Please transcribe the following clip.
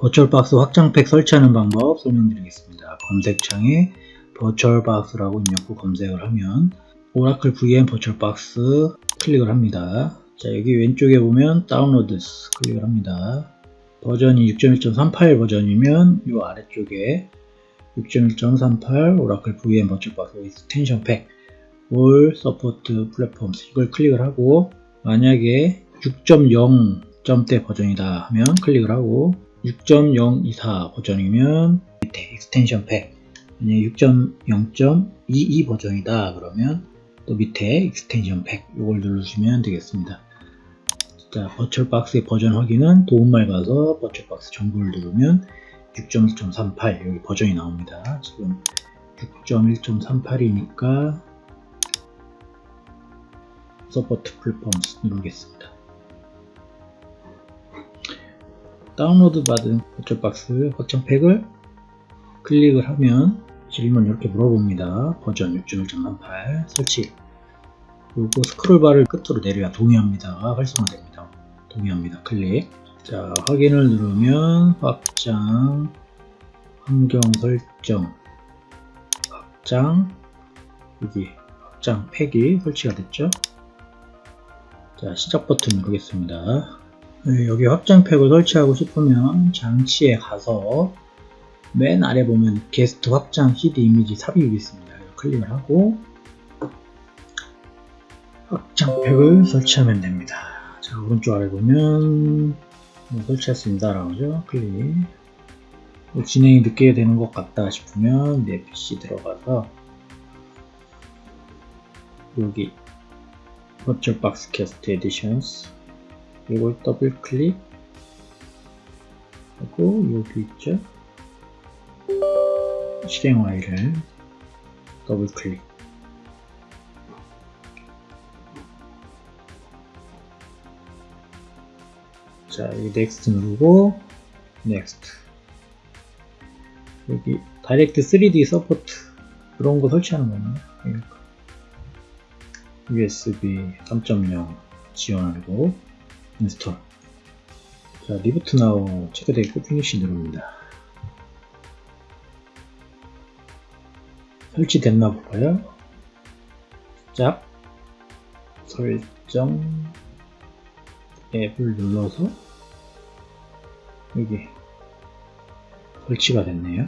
VirtualBox 확장팩 설치하는 방법 설명드리겠습니다. 검색창에 VirtualBox라고 입력 후 검색을 하면 Oracle VM VirtualBox 클릭을 합니다. 자 여기 왼쪽에 보면 Downloads 클릭을 합니다. 버전이 6.1.38 버전이면 이 아래쪽에 6.1.38 Oracle VM VirtualBox Extension Pack All support platforms 이걸 클릭을 하고 만약에 6.0점대 버전이다 하면 클릭을 하고 6.024 버전이면 밑에 Extension Pack 만약 6.0.22 버전이다 그러면 또 밑에 Extension Pack. 이걸 누르시면 되겠습니다. 자 버츄얼박스의 버전 확인은 도움말 가서 VirtualBox 정보를 누르면 6.1.38 여기 버전이 나옵니다. 지금 6.1.38이니까 support platforms 누르겠습니다 다운로드 받은 VirtualBox 확장팩을 클릭을 하면 질문 이렇게 물어봅니다. 버전 6.1.38 설치 그리고 스크롤바를 끝으로 내려야 동의합니다가 활성화됩니다. 동의합니다. 클릭 자 확인을 누르면 확장 환경 설정 확장 여기 확장 팩이 설치가 됐죠. 자 시작 버튼 누르겠습니다. 네, 여기 확장팩을 설치하고 싶으면 장치에 가서 맨 아래 보면 게스트 확장 CD 이미지 삽입이 있습니다. 클릭을 하고 확장팩을 설치하면 됩니다. 자 오른쪽 아래 보면 뭐 설치했습니다 라고 하죠. 클릭 뭐 진행이 늦게 되는 것 같다 싶으면 내 PC 들어가서 여기 VirtualBox Guest Additions 이걸 더블 클릭. 하고 여기 있죠? 실행 와이를 더블 클릭. 자 여기 Next 누르고 Next 여기 Direct 3D Support 그런 거 설치하는 거네요 USB 3.0 지원하고 Install 자 Reboot now 체크되어 있고 Finish 누릅니다. 설치됐나 볼까요? 짝 설정 앱을 눌러서 여기 설치가 됐네요